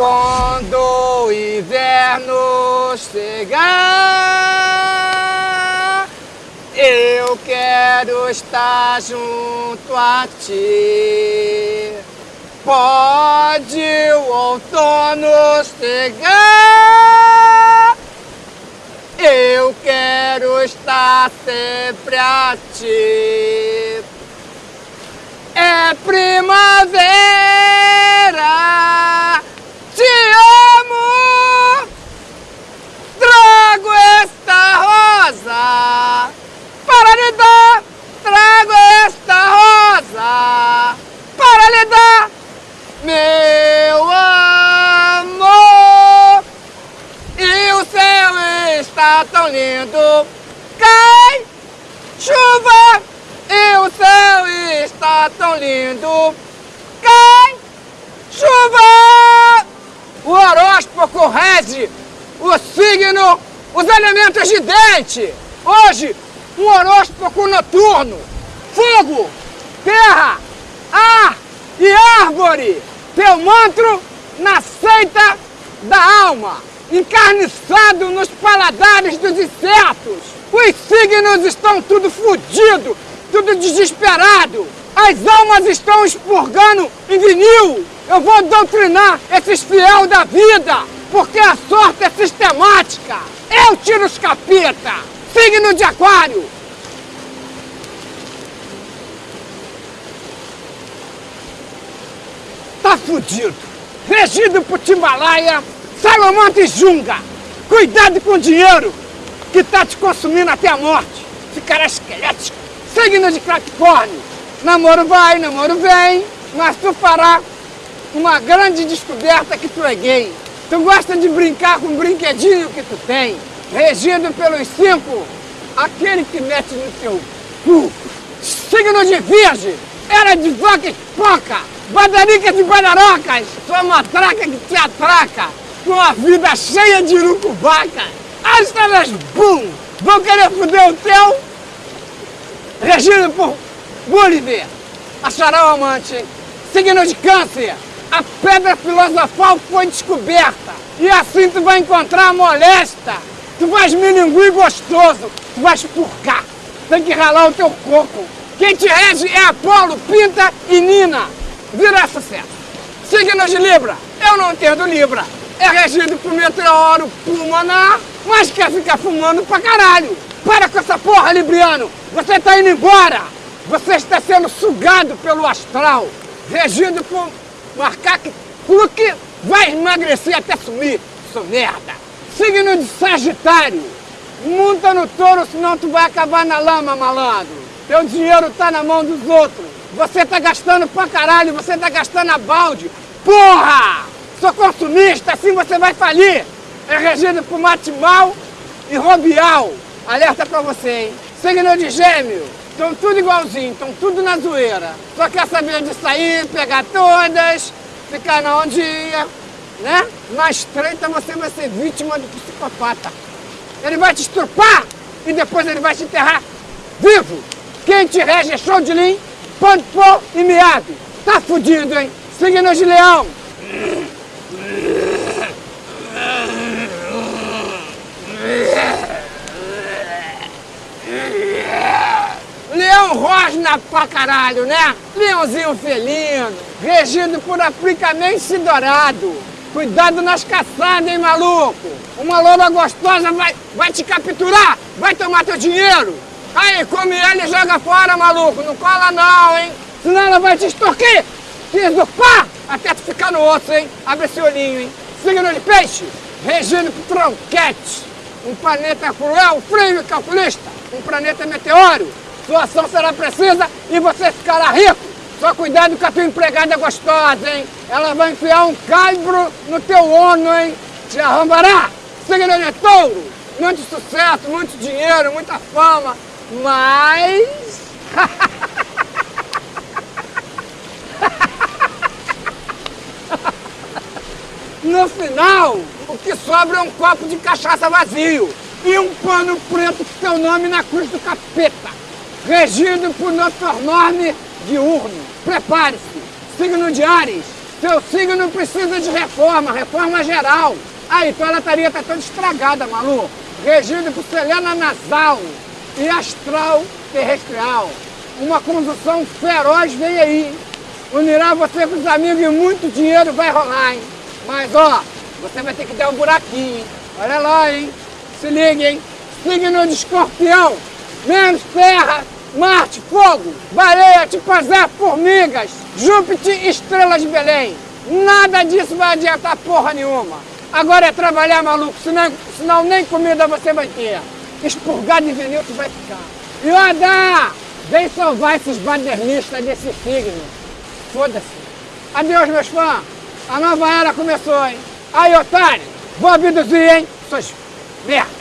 Quando o inverno chegar, eu quero estar junto a ti. Pode o outono chegar, eu quero estar sempre a ti. É primavera, te amo, trago esta rosa para lhe dar, trago esta rosa para lhe dar, meu amor. E o céu está tão lindo, cai chuva e o céu está tão lindo. Cai chuva! O horóscopo rege o signo, os elementos de dente. Hoje, um horóscopo noturno. Fogo, terra, ar e árvore. Teu mantra na seita da alma, encarniçado nos paladares dos insetos. Os signos estão tudo fodidos tudo desesperado. As almas estão expurgando em vinil. Eu vou doutrinar esses fiel da vida, porque a sorte é sistemática. Eu tiro os capeta. Signo de aquário. Tá fudido. Regido por Timbalaia, Salomão e Junga. Cuidado com o dinheiro que tá te consumindo até a morte. Ficará esquelético. Signo de Capricórnio. Namoro vai, namoro vem, mas tu fará uma grande descoberta que tu é gay. Tu gosta de brincar com um brinquedinho que tu tem. Regido pelos cinco, aquele que mete no teu cu. Signo de Virgem. Era de vaca e poca. Badarica de badarocas. Sua matraca que te atraca. Com a vida cheia de urucubaca. As estrelas, bum! Vão querer foder o teu regido por Gulliver, achará o amante, signo de câncer, a pedra filosofal foi descoberta, e assim tu vai encontrar a molesta, tu vais milinguir gostoso, tu vais purgar, tem que ralar o teu coco. Quem te rege é Apolo, Pinta e Nina, virá sucesso. Signo de Libra, eu não entendo Libra, é regido por meteoro pulmonar, mas quer ficar fumando pra caralho. Para com essa porra, Libriano! Você está indo embora! Você está sendo sugado pelo astral, regido por macaco que vai emagrecer até sumir, sua merda! Signo de Sagitário! Monta no touro, senão tu vai acabar na lama, malandro! Teu dinheiro tá na mão dos outros! Você tá gastando pra caralho, você tá gastando a balde! Porra! Sou consumista, assim você vai falir! É regido por mate mal e robial! Alerta pra você, hein? Signo de gêmeo, estão tudo igualzinho, estão tudo na zoeira. Só quer saber de sair, pegar todas, ficar na ondinha, né? Na estreita você vai ser vítima do psicopata. Ele vai te estrupar e depois ele vai te enterrar vivo. Quem te rege é show de lim, ponto pô e miado. Tá fudido, hein? Signo de. Leão rosna pra caralho, né? Leãozinho felino, regido por africanense dourado. Cuidado nas caçadas, hein, maluco? Uma loura gostosa vai, vai te capturar, vai tomar teu dinheiro. Aí, come ela e joga fora, maluco. Não cola não, hein? Senão ela vai te extorquir, te usurpar, até tu ficar no osso, hein? Abre esse olhinho, hein? Signo de peixe, regido por tronquete. Um planeta cruel, frio e calculista. Um planeta meteoro sua ação será precisa e você ficará rico. Só cuidado com a tua empregada gostosa, hein? Ela vai enfiar um calibro no teu ono, hein? Te arrombará. Signo de touro. Muito sucesso, muito dinheiro, muita fama. Mas... No final, o que sobra é um copo de cachaça vazio e um pano preto com teu nome na cruz do capeta regido por nosso enorme diurno. Prepare-se, signo de Ares, Seu signo precisa de reforma, reforma geral. Aí, tua lataria tá toda estragada, maluco. Regido por selena nasal e astral terrestrial. Uma conjunção feroz vem aí. Unirá você com os amigos e muito dinheiro vai rolar, hein? Mas, ó, você vai ter que dar um buraquinho, hein? Olha lá, hein? Se liga, hein? Signo de escorpião, menos terra, Marte, fogo, baleia, tipo azar, formigas, Júpiter, estrelas de Belém. Nada disso vai adiantar porra nenhuma. Agora é trabalhar, maluco, senão, senão nem comida você vai ter. Expurgado de veneno tu vai ficar. Yoda! Vem salvar esses badernistas desse signo. Foda-se. Adeus, meus fãs. A nova era começou, hein? Aí, otário, vou abduzir, hein? Suas merda.